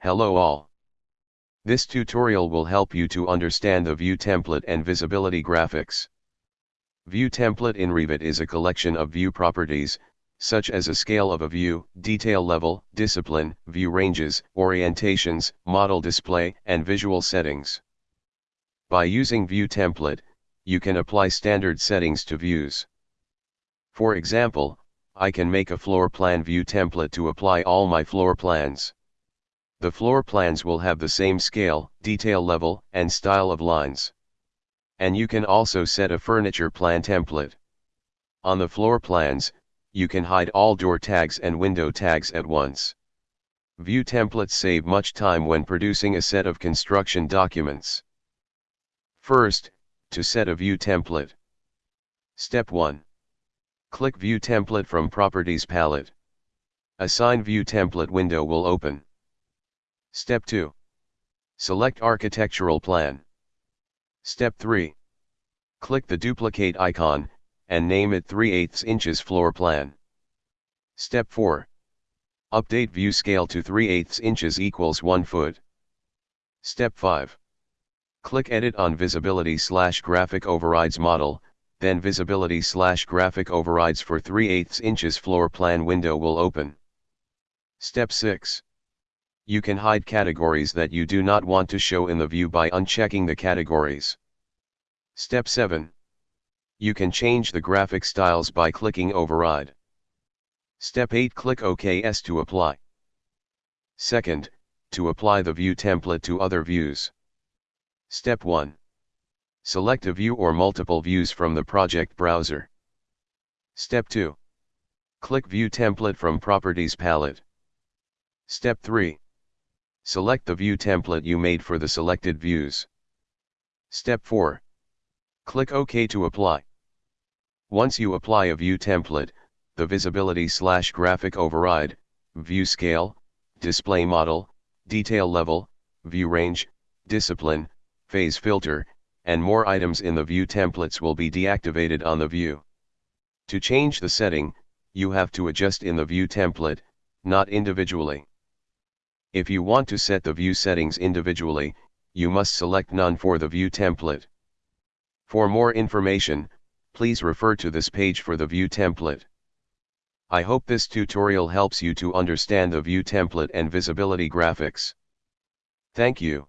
Hello all. This tutorial will help you to understand the view template and visibility graphics. View template in Revit is a collection of view properties, such as a scale of a view, detail level, discipline, view ranges, orientations, model display, and visual settings. By using view template, you can apply standard settings to views. For example, I can make a floor plan view template to apply all my floor plans. The floor plans will have the same scale, detail level, and style of lines. And you can also set a furniture plan template. On the floor plans, you can hide all door tags and window tags at once. View templates save much time when producing a set of construction documents. First, to set a view template. Step 1. Click View Template from Properties palette. Assign View Template window will open. Step 2. Select Architectural Plan. Step 3. Click the duplicate icon, and name it 3 8 inches floor plan. Step 4. Update view scale to 3 8 inches equals 1 foot. Step 5. Click Edit on Visibility slash Graphic Overrides model, then Visibility slash Graphic Overrides for 3 8 inches floor plan window will open. Step 6. You can hide categories that you do not want to show in the view by unchecking the categories. Step 7. You can change the graphic styles by clicking Override. Step 8 Click OKS to apply. Second, to apply the view template to other views. Step 1. Select a view or multiple views from the project browser. Step 2. Click View Template from Properties palette. Step 3. Select the view template you made for the selected views. Step 4. Click OK to apply. Once you apply a view template, the visibility slash graphic override, view scale, display model, detail level, view range, discipline, phase filter, and more items in the view templates will be deactivated on the view. To change the setting, you have to adjust in the view template, not individually. If you want to set the view settings individually, you must select none for the view template. For more information, please refer to this page for the view template. I hope this tutorial helps you to understand the view template and visibility graphics. Thank you.